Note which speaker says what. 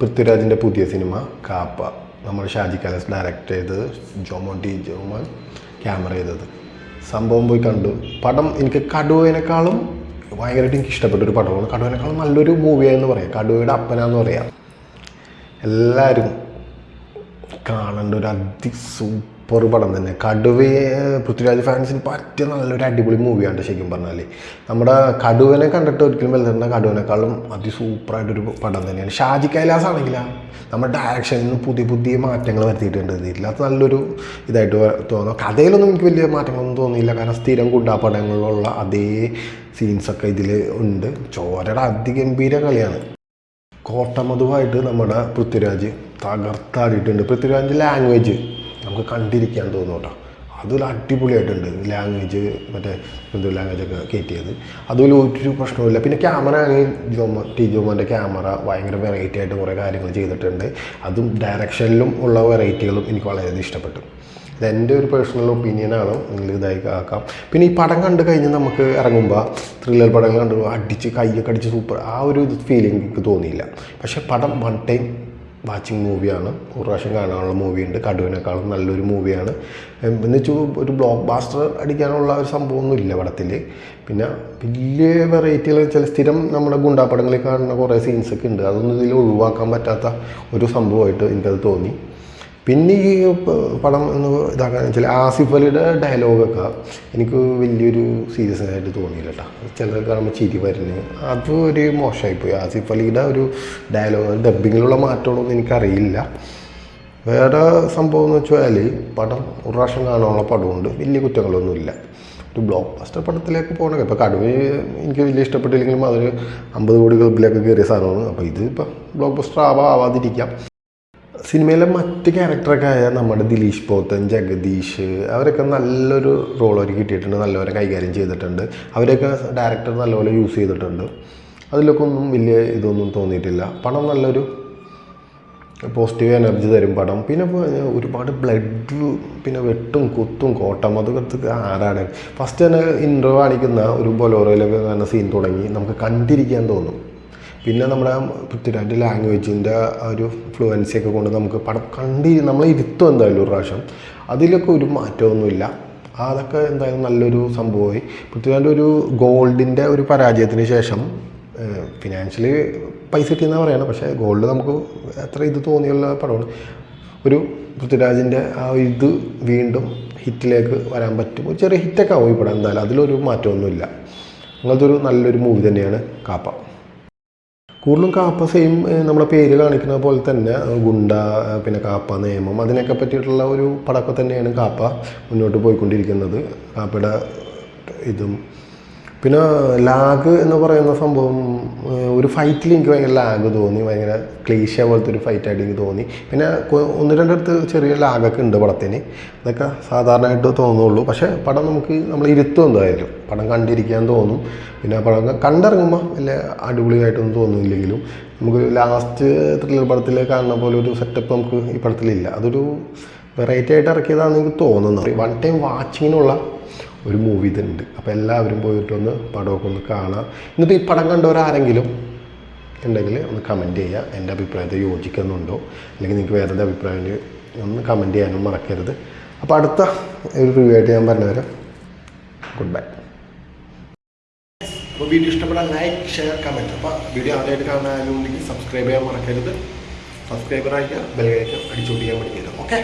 Speaker 1: പൃഥ്വിരാജിന്റെ പുതിയ സിനിമ കാപ്പ. നമ്മൾ ഷാജി കലസ് ഡയറക്റ്റ് ചെയ്തത് ജോമോൻ ടി ജോമോൻ ക്യാമറ ചെയ്തത്. സംഭവം പോയി കണ്ടു. പടം എനിക്ക് കടുവേനേക്കാളും ഭയങ്കരമായിട്ട് എനിക്ക് ഇഷ്ടപ്പെട്ട ഒരു പടമാണ്. കടുവേനേക്കാളും നല്ലൊരു മൂവിയായെന്ന് പറയാം. കടുവയുടെ അപ്പനാന്ന് പറയാം. എല്ലാവരും കാണേണ്ട ഒരു അതി സൂപ്പർ പടം തന്നെ. കടുവയെ പൃഥ്വിരാജ് ഫാൻസിന് പറ്റിയ നല്ലൊരു അടിപൊളി മൂവിയാണ് ശരിക്കും പറഞ്ഞാൽ നമ്മുടെ കടുവനെ കണ്ടിട്ട് ഒരിക്കലും വലുതുണ്ട കടുവനേക്കാളും അതി സൂപ്പറായിട്ടൊരു പടം തന്നെയാണ്. ഷാജി കൈലാസ് ആണെങ്കിലാ നമ്മുടെ ഡയറക്ഷനിൽ നിന്ന് പുതിയ പുതിയ മാറ്റങ്ങൾ വരുത്തിയിട്ടുണ്ട്. ഇതില്ലാത്ത നല്ലൊരു ഇതായിട്ട് തോന്നുന്നു. കഥയിലൊന്നും എനിക്ക് വലിയ മാറ്റങ്ങളൊന്നും തോന്നിയില്ല. കാരണം സ്ഥിരം കുണ്ടാപ്പടങ്ങളിലുള്ള അതേ സീൻസൊക്കെ ഇതിൽ ഉണ്ട്. ചോരയുടെ അതിഗംഭീര കളിയാണ്. കോട്ടമധുവായിട്ട് നമ്മുടെ പൃഥ്വിരാജ് തകർത്താടിയിട്ടുണ്ട്. പൃഥ്വിരാജിന്റെ ലാംഗ്വേജ് നമുക്ക് കണ്ടിരിക്കാൻ തോന്നും കേട്ടോ. അതൊരു അടിപൊളിയായിട്ടുണ്ട് ലാംഗ്വേജ് മറ്റേ എന്തോ ലാംഗ്വേജൊക്കെ കയറ്റിയത് അതുപോലെ ഒരു പ്രശ്നവുമില്ല. പിന്നെ ക്യാമറ ആണെങ്കിൽ ജോമ ടി ജോമോന്റെ ക്യാമറ ഭയങ്കര വെറൈറ്റി ആയിട്ട് കുറേ കാര്യങ്ങൾ ചെയ്തിട്ടുണ്ട്. അതും ഡയറക്ഷനിലും ഉള്ള വെറൈറ്റികളും എനിക്ക് വളരെയധികം ഇഷ്ടപ്പെട്ടു. ഇതെന്റെ ഒരു പേഴ്സണൽ ഒപ്പീനിയനാണ് നിങ്ങൾ ഇതായി ആക്കാം പിന്നെ ഈ പടം കണ്ട് കഴിഞ്ഞ് നമുക്ക് ഇറങ്ങുമ്പോൾ ത്രില്ലർ പടങ്ങൾ കണ്ടു അടിച്ച് കൈയൊക്കെ അടിച്ച് സൂപ്പർ ആ ഒരു ഫീലിംഗ് എനിക്ക് തോന്നിയില്ല. പക്ഷേ പടം വൺ ടൈം വാച്ചിങ് മൂവിയാണ്. ഒരു പ്രാവശ്യം കാണാനുള്ള മൂവിയുണ്ട്. കടുവിനേക്കാളും നല്ലൊരു മൂവിയാണ്. എന്ന് വെച്ചാൽ ഒരു ബ്ലോക്ക് ബാസ്റ്റർ അടിക്കാനുള്ള ഒരു സംഭവമൊന്നും ഇല്ല പടത്തിൽ പിന്നെ വലിയ വെറൈറ്റികൾ ചില സ്ഥിരം നമ്മുടെ ഗുണ്ടാപ്പടങ്ങളിൽ കാണുന്ന കുറേ സീൻസൊക്കെ ഉണ്ട്. അതൊന്നും ഇതിൽ ഒഴിവാക്കാൻ പറ്റാത്ത ഒരു സംഭവമായിട്ട് എനിക്കത് തോന്നി. പിന്നെ ഈ പടം എന്ന് ഇതാക്കാൻ വെച്ചാൽ ആസിഫ് അലിയുടെ ഡയലോഗൊക്കെ എനിക്ക് വലിയൊരു സീരിയസ് ആയിട്ട് തോന്നിയില്ല കേട്ടോ ചിലർ കാണുമ്പോൾ ചിരി വരുന്നു. അത് ഒരു മോശമായിപ്പോയി. ആസിഫ് അലിയുടെ ഒരു ഡയലോഗ് ഡബിങ്ങിലുള്ള മാറ്റമൊന്നും എനിക്കറിയില്ല. വേറെ സംഭവം എന്ന് വെച്ചാൽ പടം ഒരു പ്രാവശ്യം കാണാനുള്ള പടമുണ്ട്. വലിയ കുറ്റങ്ങളൊന്നുമില്ല ഒരു ബ്ലോക്ക് ബസ്റ്റർ പടത്തിലേക്ക് പോകണം ഇപ്പോൾ കടുവ എനിക്ക് വലിയ ഇഷ്ടപ്പെട്ടില്ലെങ്കിലും അതൊരു അമ്പത് കോടി ക്ലബിലേക്ക് കയറിയ സാധനമാണ്. അപ്പോൾ ഇത് ഇപ്പം ബ്ലോക്ക് ബസ്റ്റർ ആവാ ആവാതിരിക്കാം. സിനിമയിലെ മറ്റ് ക്യാരക്ടറൊക്കെ ആയ നമ്മുടെ ദിലീഷ് പോത്തൻ ജഗദീഷ് അവരൊക്കെ നല്ലൊരു റോൾ അവർ കിട്ടിയിട്ടുണ്ട് നല്ലവരെ കൈകാര്യം ചെയ്തിട്ടുണ്ട്. അവരൊക്കെ ഡയറക്ടർ നല്ലപോലെ യൂസ് ചെയ്തിട്ടുണ്ട്. അതിലൊക്കെ ഒന്നും വലിയ ഇതൊന്നും തോന്നിയിട്ടില്ല. പണം നല്ലൊരു പോസിറ്റീവ് എനർജി തരും പടം. പിന്നെ ഒരുപാട് ബ്ലഡ് പിന്നെ വെട്ടും കുത്തും കോട്ടം അതൊക്കെ ആരാണ്? ഫസ്റ്റ് തന്നെ ഇൻട്രോ കാണിക്കുന്ന ഒരു ബൊലോറയിലൊക്കെ തന്നെ സീൻ തുടങ്ങി. നമുക്ക് കണ്ടിരിക്കാൻ തോന്നും. പിന്നെ നമ്മുടെ പൃഥ്വിരാജിന്റെ ലാംഗ്വേജിന്റെ ആ ഒരു ഫ്ലുവൻസി ഒക്കെ കൊണ്ട് നമുക്ക് പടം കണ്ടി നമ്മളെ ഇരുത്തും എന്തായാലും ഒരു പ്രാവശ്യം. അതിലൊക്കെ ഒരു മാറ്റമൊന്നുമില്ല. അതൊക്കെ എന്തായാലും നല്ലൊരു സംഭവമായി. പൃഥ്വിരാജിന്റെ ഒരു ഗോൾഡിന്റെ ഒരു പരാജയത്തിന് ശേഷം ഫിനാൻഷ്യലി പൈസ കിട്ടിയെന്നാണ് പറയണം പക്ഷേ ഗോൾഡ് നമുക്ക് എത്ര ഇത് തോന്നിയുള്ള പടമാണ്. ഒരു പൃഥ്വിരാജിന്റെ ആ ഇത് വീണ്ടും ഹിറ്റിലേക്ക് വരാൻ പറ്റും. ഒരു ചെറിയ ഹിറ്റൊക്കെ ആവും പടം എന്തായാലും. അതിലൊരു മാറ്റമൊന്നുമില്ല. അങ്ങനത്തെ ഒരു നല്ലൊരു മൂവി തന്നെയാണ് കാപ്പ. കൂടുതലും കാപ്പ സെയിം നമ്മളെ പേര് കാണിക്കുന്ന പോലെ തന്നെ ഗുണ്ട പിന്നെ കാപ്പ നിയമം അതിനൊക്കെ പറ്റിയിട്ടുള്ള ഒരു പടക്കം തന്നെയാണ് കാപ്പ മുന്നോട്ട് പോയിക്കൊണ്ടിരിക്കുന്നത്. കാപ്പയുടെ ഇതും പിന്നെ ലാഗ് എന്ന് പറയുന്ന സംഭവം ഒരു ഫൈറ്റിൽ എനിക്ക് ഭയങ്കര ലാഗ് തോന്നി. ഭയങ്കര ക്ലീശ പോലത്തെ ഒരു ഫൈറ്റായിട്ട് എനിക്ക് തോന്നി. പിന്നെ ഒന്ന് രണ്ടിടത്ത് ചെറിയ ലാഗൊക്കെ ഉണ്ട് പടത്തിന്. അതൊക്കെ സാധാരണയായിട്ട് തോന്നുള്ളൂ. പക്ഷേ പടം നമുക്ക് നമ്മൾ ഇരുത്തും എന്തായാലും. പടം കണ്ടിരിക്കാൻ തോന്നും. പിന്നെ പടം കണ്ടിറങ്ങുമ്പോൾ വലിയ അടിപൊളിയായിട്ടൊന്നും തോന്നുന്നില്ലെങ്കിലും നമുക്ക് ലാസ്റ്റ് ത്രില്ലർ പടത്തിൽ കാണുന്ന പോലെ ഒരു സെറ്റപ്പ് നമുക്ക് ഈ പടത്തിലില്ല. അതൊരു വെറൈറ്റി ആയിട്ട് ഇറക്കിയതാണെന്ന് എനിക്ക് തോന്നുന്നത് വൺ ടൈം വാച്ചിങ്ങിനുള്ള ഒരു മൂവി ഇതുണ്ട്. അപ്പോൾ എല്ലാവരും പോയിട്ടൊന്ന് പടമൊക്കെ ഒന്ന് കാണാം. എന്നിട്ട് ഈ പടം കണ്ടവരാരെങ്കിലും ഉണ്ടെങ്കിൽ ഒന്ന് കമന്റ് ചെയ്യുക എന്റെ അഭിപ്രായത്തെ യോജിക്കുന്നുണ്ടോ? അല്ലെങ്കിൽ നിങ്ങൾക്ക് വേറെ എന്താ അഭിപ്രായം ഒന്ന് കമന്റ് ചെയ്യാനും മറക്കരുത്. അപ്പോൾ അടുത്ത ഒരു റിവ്യൂ ആയിട്ട് ഞാൻ പറഞ്ഞു തരാം ഗുഡ് ബൈ അപ്പോൾ വീഡിയോ ഇഷ്ടപ്പെടാൻ ലൈക്ക് ഷെയർ കമന്റ് അപ്പോൾ വീഡിയോ ആദ്യമായിട്ട് കാണാനുണ്ടെങ്കിൽ സബ്സ്ക്രൈബ് ചെയ്യാൻ മറക്കരുത്. സബ്സ്ക്രൈബർ ആയിട്ട് ബെൽ കഴിക്കുക ചെയ്യാൻ പഠിക്കരുത് ഓക്കെ